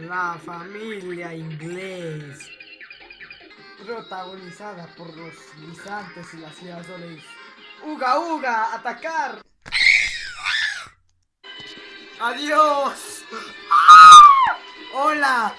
La familia inglés. Protagonizada por los guisantes y las girasoles. ¡Uga, uga! ¡Atacar! ¡Adiós! ¡Ah! ¡Hola!